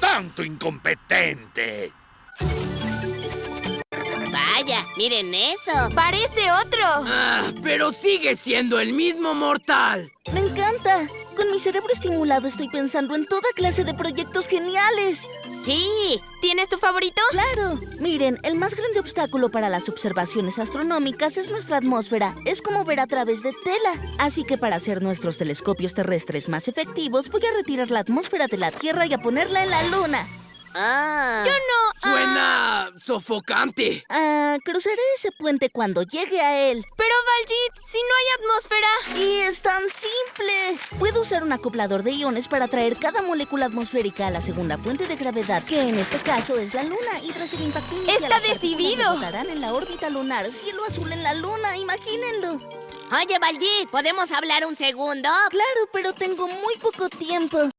¡Tanto incompetente! Vaya, miren eso. ¡Parece otro! Ah, pero sigue siendo el mismo mortal. Me encanta. Con mi cerebro estimulado estoy pensando en toda clase de proyectos geniales. Sí. ¿Tienes tu favorito? Claro. Miren, el más grande obstáculo para las observaciones astronómicas es nuestra atmósfera. Es como ver a través de tela. Así que para hacer nuestros telescopios terrestres más efectivos, voy a retirar la atmósfera de la Tierra y a ponerla en la Luna. Ah. Yo no... ah, Suena sofocante. Ah, cruzaré ese puente cuando llegue a él. Pero Valjit, si no es tan simple. Puedo usar un acoplador de iones para traer cada molécula atmosférica a la segunda fuente de gravedad, que en este caso es la Luna. Y tras el impacto inicial, ¡Está decidido! rebotarán en la órbita lunar. Cielo azul en la Luna, imagínenlo. Oye, Baljit, ¿podemos hablar un segundo? Claro, pero tengo muy poco tiempo.